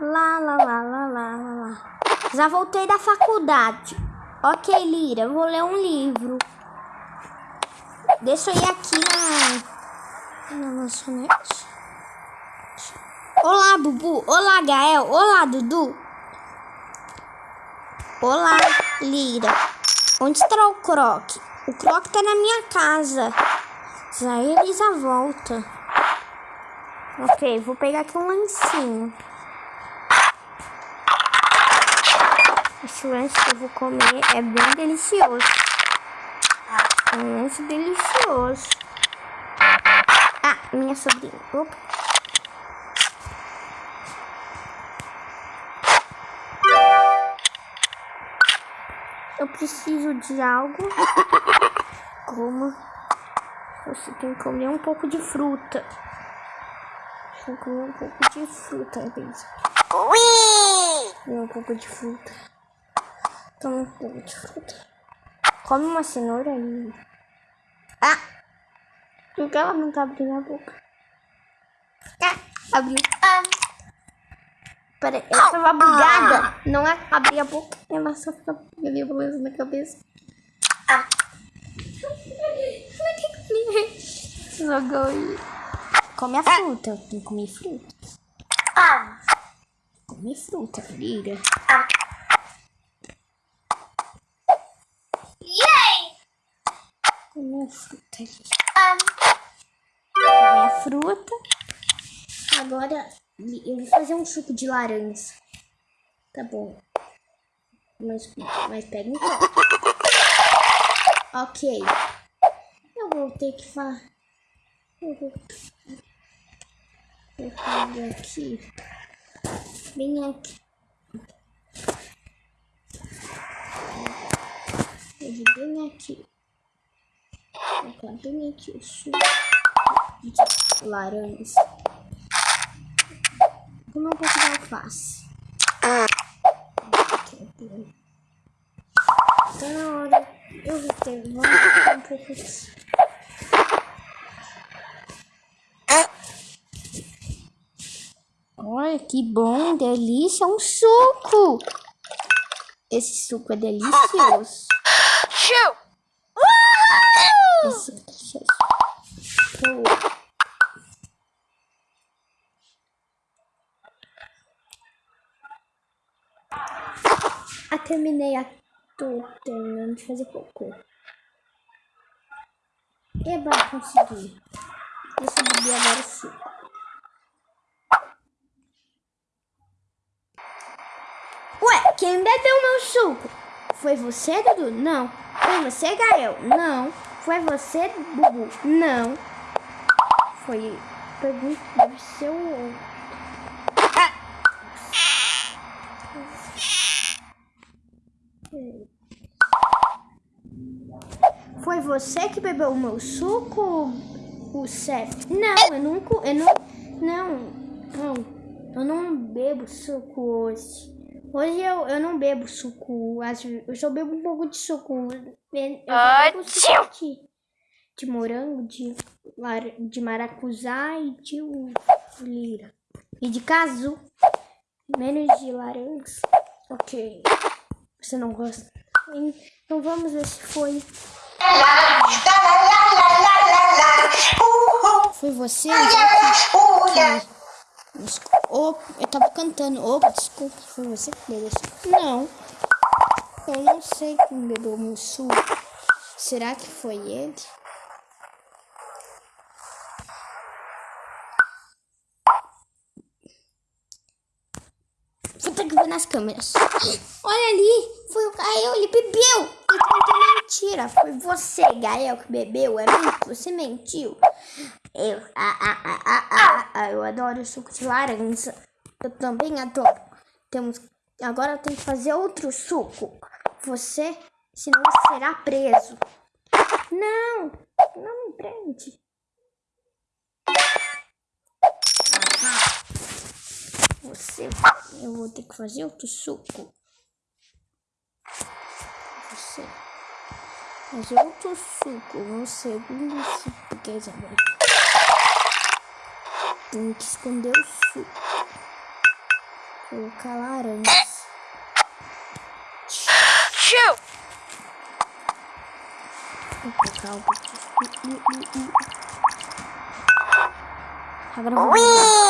Lá, lá, lá, lá, lá, lá. Já voltei da faculdade. Ok, Lira, vou ler um livro. Deixa eu ir aqui na, na lanchonete. Olá, Bubu. Olá, Gael. Olá, Dudu. Olá, Lira. Onde está o Croc? O Croc tá na minha casa. Já ele já volta. Ok, vou pegar aqui um lancinho. Esse lanche que eu vou comer é bem delicioso. É um lanche delicioso. Ah, minha sobrinha. Opa. Eu preciso de algo. Como você tem que comer um pouco de fruta. Tem que comer um pouco de fruta, Elisa. Comer um pouco de fruta. Toma um pouco de fruta. Come uma cenoura ali. Ah! Por que ela não tá abrindo a boca? Ah, abriu. Ah. Peraí, ela tava bugada. Não é abrir a boca, ela só fica ali balançando na cabeça. Ah. Jogou aí. Come a fruta. Eu tenho que comer fruta. Ah. Come fruta, filha. Ah. Come a fruta ali. Ah. A fruta. Agora eu vou fazer um suco de laranja. Tá bom. Mas, mas pega um copo. Ok. Eu vou ter que fazer. Eu vou... Aqui. Bem aqui. Vou bem aqui. Colocar bem aqui o suco de laranja. Como eu vou de alface. Tá na hora. Eu vou ter um pouco disso. Olha que bom, delícia, um suco. Esse suco é delicioso. Delicioso. Ah, terminei a... Tô terminando de fazer cocô. Eba, consegui. Deixa eu beber agora suco. Ué, quem bebeu meu suco? Foi você, Dudu? Não. Foi você, Gael? Não. Foi você, Bubu? Não. Foi... Pergunta, deve ser o. Foi você que bebeu o meu suco, o Seth? Não, eu nunca, eu não, não, não, eu não bebo suco hoje. Hoje eu, eu não bebo suco, eu só bebo um pouco de suco. Eu bebo suco de, de morango, de, de maracujá e de lira. E de casu. Menos de laranja. Ok. Você não gosta? Então vamos ver se foi. Foi você? Oh, eu tava cantando. Opa, desculpa. Foi você que bebeu Não. Eu não sei quem bebeu meu suco. Será que foi ele? Vou ter nas câmeras. Olha ali. Foi o Gael, ele bebeu. Eu contei mentira. Foi você, Gael, que bebeu. É mentira. Você mentiu. Eu, ah, ah, ah, ah, ah, ah, eu adoro suco de laranja. Eu também adoro. Temos, agora eu tenho que fazer outro suco. Você, senão será preso. Não, não me prende. Você, eu vou ter que fazer outro suco. Você. Fazer outro suco, um segundo suco, quer dizer, tem que esconder o suco. colocar laranjas. Shoot! Vou colocar. Ih, ih,